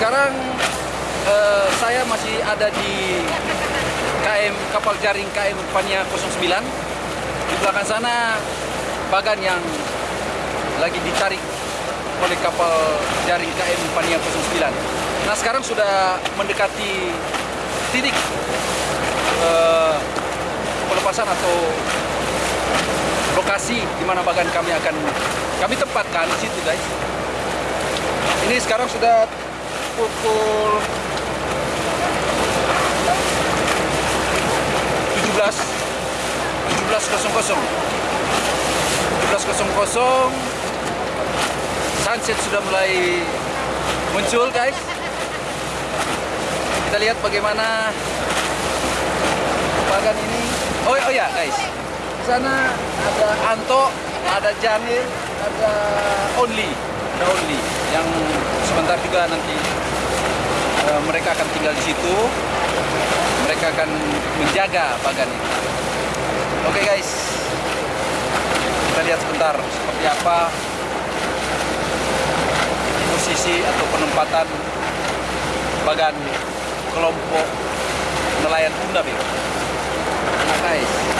Sekarang eh, saya masih ada di KM kapal jaring KM Pania 09. Di belakang sana bagan yang lagi ditarik oleh kapal jaring KM Pania 09. Nah sekarang sudah mendekati titik eh, pelepasan atau lokasi di mana bagan kami akan kami tempatkan di situ guys. Ini sekarang sudah pukul 17 17.00 17.00 sunset sudah mulai muncul guys. Kita lihat bagaimana bagan ini. Oh, oh ya guys. Di sana ada Anto ada Janil ada Only. Ada Only sebentar juga nanti eh, mereka akan tinggal di situ mereka akan menjaga bagan ini oke guys kita lihat sebentar seperti apa posisi atau penempatan bagan kelompok nelayan ya. Nah guys.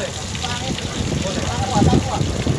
boleh. Boleh.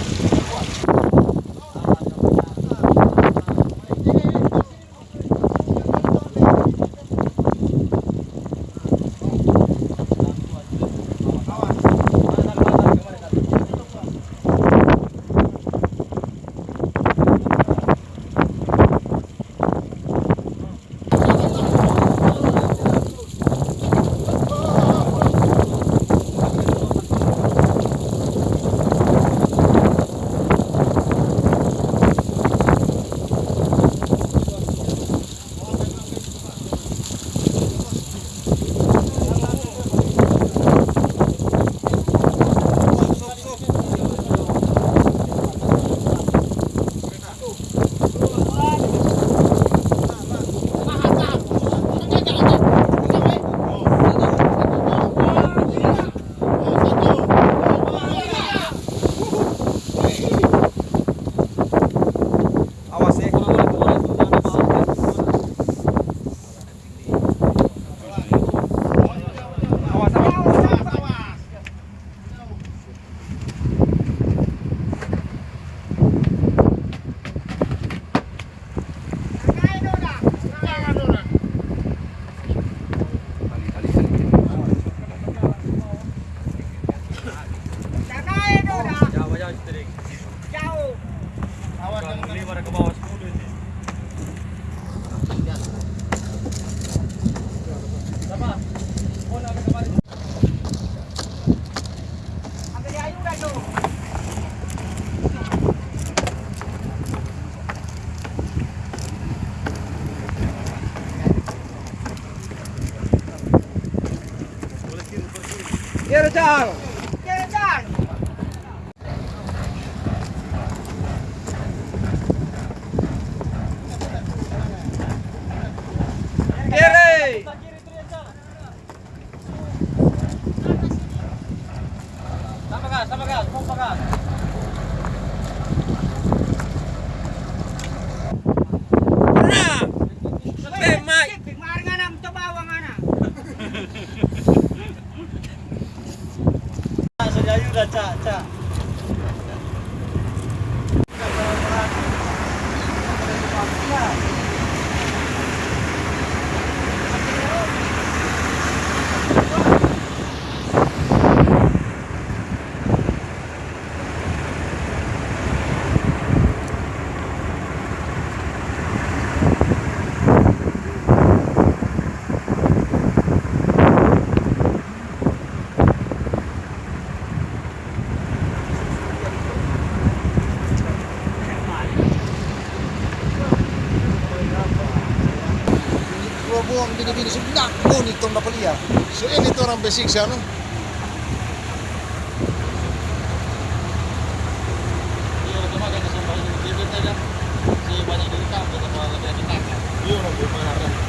Dua buang bini-bini sebenak bunyi tong dapat lihat. So ini tuh orang basic siya no.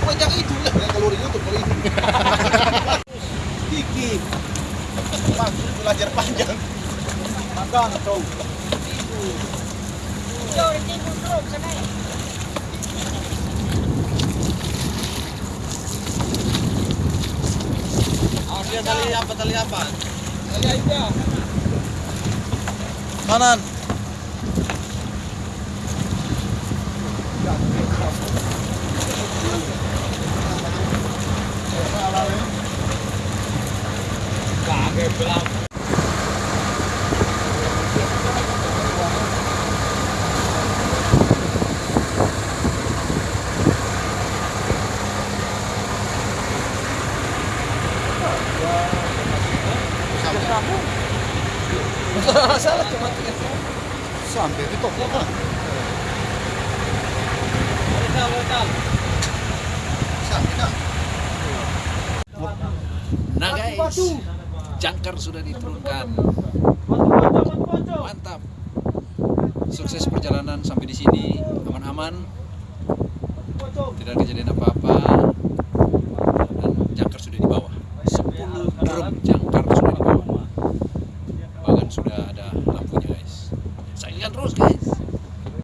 Banyak itu lah yang keluar YouTube kali ini. Kiki. Bang, belajar panjang. Magang kau. Awas lihat tali apa, tali apa? Kanan. Kaget. Salah cuma tiga. Sampai di toko kan. Lokal, lokal. Sampai kan. Nah guys, jangkar sudah diturunkan. Mantap. Sukses perjalanan sampai di sini, aman-aman. Tidak kejadian apa-apa. Dan jangkar sudah di bawah. 10 drum jangkar